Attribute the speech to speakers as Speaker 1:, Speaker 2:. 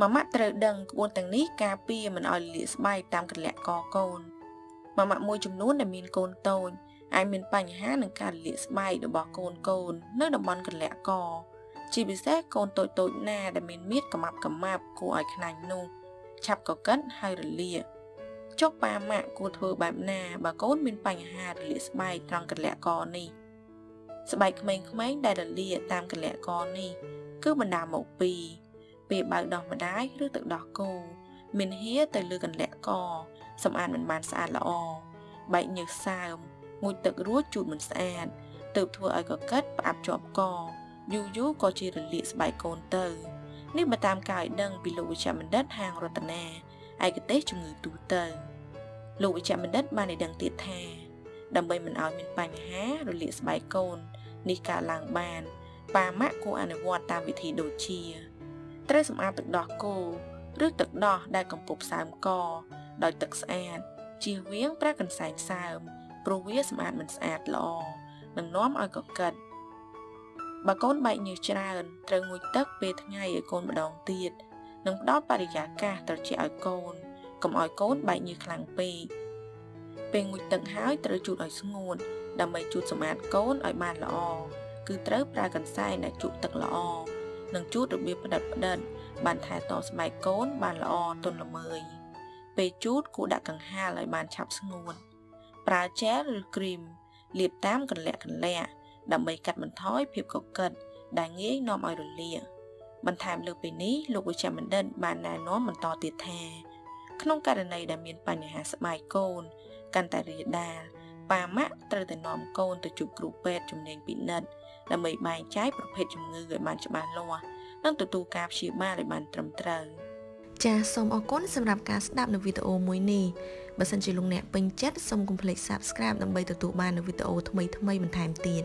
Speaker 1: ម៉ាម៉ាក់ត្រូវដឹងក្បួនទាំងនេះការពារមិនឲ្យលាកស្បែកតាមកលៈកកូនម៉ាម៉ាក់មួយចំនួនដែលមានកូនតូចអាចមានបញ្ហានឹងការលាកស្បែករបស់កូនកូន នៅតំបន់កលៈកជាពិសេសកូនតូចតូចណាដែលមានមៀតកម៉ាប់កម៉ាប់គួរឲ្យខ្លាញ់នោះឆាប់កកិតហើយរលាកចុកប៉ាម៉ាក់គួរធ្វើបែបណាបើកូនមានបញ្ហារលាកស្បែកត្រង់កលៈកនេះស្បែកក្មេងៗដែលរលាកតាមកលៈកនេះ គឺបណ្ដាមកពី ពេលបើកដោះម្ដាយឬទឹកដោះគោមានហៀទៅលើកន្លាក់កសម្អាតមិនបានស្អាតល្អបែកញើសសើមងូចទឹករួចជូតមិនស្អាតទើបធ្វើឲ្យកកិតផ្អាប់ជាប់កយូរយូរក៏ជារលាកស្បែកកូនទៅនេះបើតាមការឲ្យដឹងពីលោកវិជ្ជបណ្ឌិតហាងរតនាឯកទេសជំងឺទូទៅលោកវិជ្ជបណ្ឌិតបានឲ្យដឹងទៀតថា ដើម្បីមិនឲ្យមានបញ្ហារលាកស្បែកកូននេះកើតឡើងបាន ប៉ាម៉ាក់គួរអនុវត្តតាមវិធីដូចជា ត្រូវសម្អាតទឹកដោះគោឬទឹកដោះដែលកំពុះសើមកដោយទឹកស្អាតជៀសវាងប្រើកន្សែងសើមព្រោះវាសម្អាតមិនស្អាតល្អនឹងនាំឲ្យកកិតបើកូនបែកញើសច្រើនត្រូវងូតទឹកពេលថ្ងៃឲ្យកូនម្ដងទៀតនិងផ្ដល់បរិយាកាសត្រជាក់ឲ្យកូនកុំឲ្យកូនបែកញើសខ្លាំងពេកពេលងូតទឹកហើយត្រូវជូតឲ្យស្ងួតដើម្បីជូតសម្អាតកូនឲ្យបានល្អគឺត្រូវប្រើកន្សែងដែលជូតទឹកល្អ និងជូតរបៀបផ្ដិតផ្ដិតបានថែទាំស្បែកកូនបានល្អទន់ល្មើយពេលជូតគួរដាក់កង្ហាលឲ្យបានឆាប់ស្ងួនប្រើជែលឬគ្រីមលាបតាមកន្លាក់កន្លាក់ដើម្បីកាត់បន្ថយភាពកកិតដែលងាយនាំឲ្យរលាកបន្ថែមលើពីនេះលោកវិជ្ជបណ្ឌិតបានណែនាំបន្តទៀតថា ក្នុងករណីដែលមានបញ្ហាស្បែកកូន កាន់តែរាលដាល ប៉ាម៉ាក់ត្រូវតែនាំកូនទៅជួបគ្រូពេទ្យជំនាញពិនិត្យដើម្បីបែងចែកប្រភេទជំងឺឲ្យបានច្បាស់លាស់និងទទួលការព្យាបាលឲ្យបានត្រឹមត្រូវចាសសូមអរគុណសម្រាប់ការស្ដាប់នៅវីដេអូមួយនេះបើសិនជាលោកអ្នកពេញចិត្តសូមកុំភ្លេច Subscribe ដើម្បីទទួលបាននូវវីដេអូថ្មីៗបន្ថែមទៀត